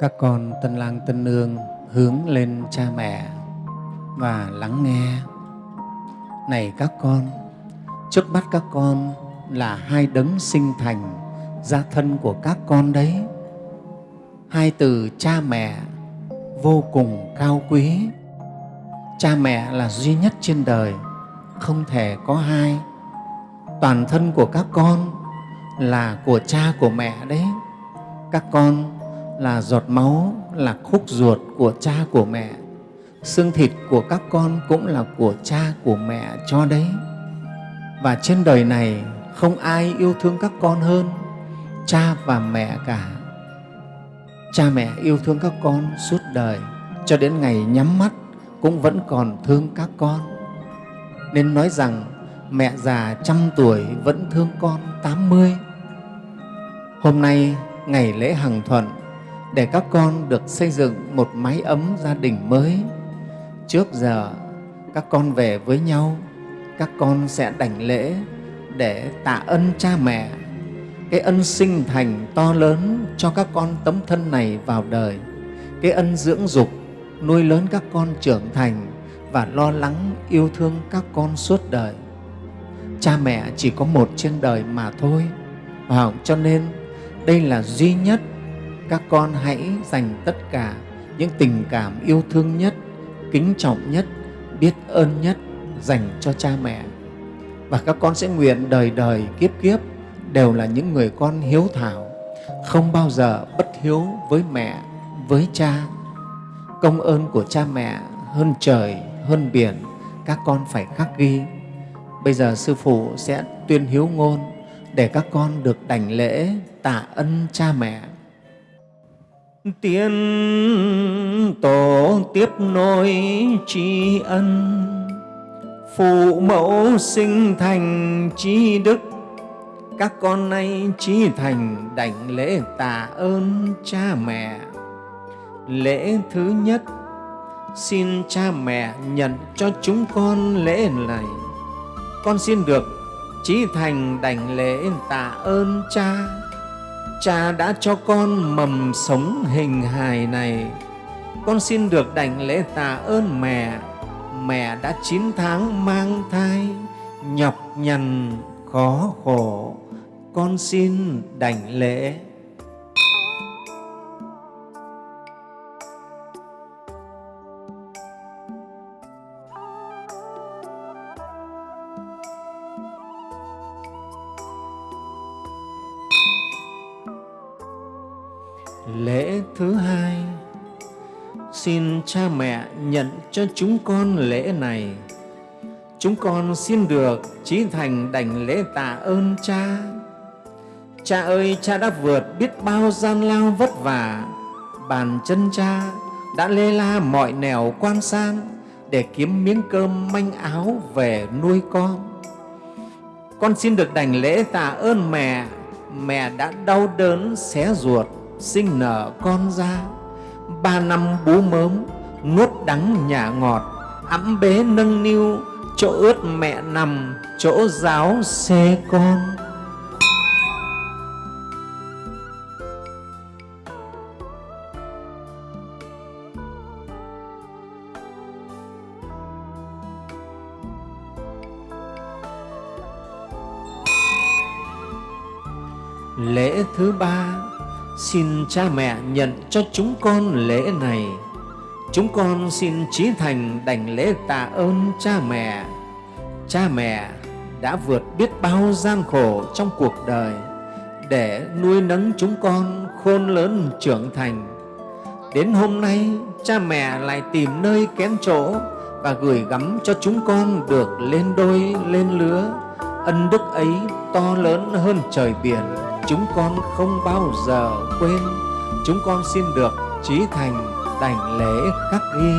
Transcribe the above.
các con tân lang tân nương hướng lên cha mẹ và lắng nghe. Này các con, trước mắt các con là hai đấng sinh thành gia thân của các con đấy. Hai từ cha mẹ vô cùng cao quý. Cha mẹ là duy nhất trên đời, không thể có hai. Toàn thân của các con là của cha của mẹ đấy. Các con là giọt máu, là khúc ruột của cha của mẹ. Xương thịt của các con cũng là của cha của mẹ cho đấy. Và trên đời này không ai yêu thương các con hơn cha và mẹ cả. Cha mẹ yêu thương các con suốt đời, cho đến ngày nhắm mắt cũng vẫn còn thương các con. Nên nói rằng mẹ già trăm tuổi vẫn thương con tám mươi. Hôm nay ngày lễ hằng thuận để các con được xây dựng một mái ấm gia đình mới. Trước giờ, các con về với nhau, các con sẽ đảnh lễ để tạ ân cha mẹ. Cái ân sinh thành to lớn cho các con tấm thân này vào đời. Cái ân dưỡng dục nuôi lớn các con trưởng thành và lo lắng yêu thương các con suốt đời. Cha mẹ chỉ có một trên đời mà thôi. Và cho nên đây là duy nhất các con hãy dành tất cả những tình cảm yêu thương nhất, kính trọng nhất, biết ơn nhất dành cho cha mẹ. Và các con sẽ nguyện đời đời kiếp kiếp đều là những người con hiếu thảo, không bao giờ bất hiếu với mẹ, với cha. Công ơn của cha mẹ hơn trời, hơn biển, các con phải khắc ghi. Bây giờ sư phụ sẽ tuyên hiếu ngôn để các con được đảnh lễ tạ ân cha mẹ tiên tổ tiếp nối tri ân. Phụ mẫu sinh thành tri đức. Các con nay trí thành đảnh lễ tạ ơn cha mẹ. Lễ thứ nhất, xin cha mẹ nhận cho chúng con lễ này. Con xin được trí thành đảnh lễ tạ ơn cha cha đã cho con mầm sống hình hài này. Con xin được đảnh lễ tạ ơn mẹ. Mẹ đã chín tháng mang thai, nhọc nhằn, khó khổ. Con xin đảnh lễ. Lễ thứ hai, xin cha mẹ nhận cho chúng con lễ này. Chúng con xin được trí thành đảnh lễ tạ ơn cha. Cha ơi, cha đã vượt biết bao gian lao vất vả. Bàn chân cha đã lê la mọi nẻo quan san để kiếm miếng cơm manh áo về nuôi con. Con xin được đảnh lễ tạ ơn mẹ. Mẹ đã đau đớn, xé ruột sinh nở con ra. Ba năm bú mớm, nuốt đắng nhà ngọt ẵm bế nâng niu, chỗ ướt mẹ nằm, chỗ giáo xê con. Lễ thứ ba xin cha mẹ nhận cho chúng con lễ này. Chúng con xin trí thành đảnh lễ tạ ơn cha mẹ. Cha mẹ đã vượt biết bao gian khổ trong cuộc đời để nuôi nấng chúng con khôn lớn trưởng thành. Đến hôm nay, cha mẹ lại tìm nơi kén chỗ và gửi gắm cho chúng con được lên đôi, lên lứa. Ân đức ấy to lớn hơn trời biển chúng con không bao giờ quên. Chúng con xin được trí thành đảnh lễ khắc ghi.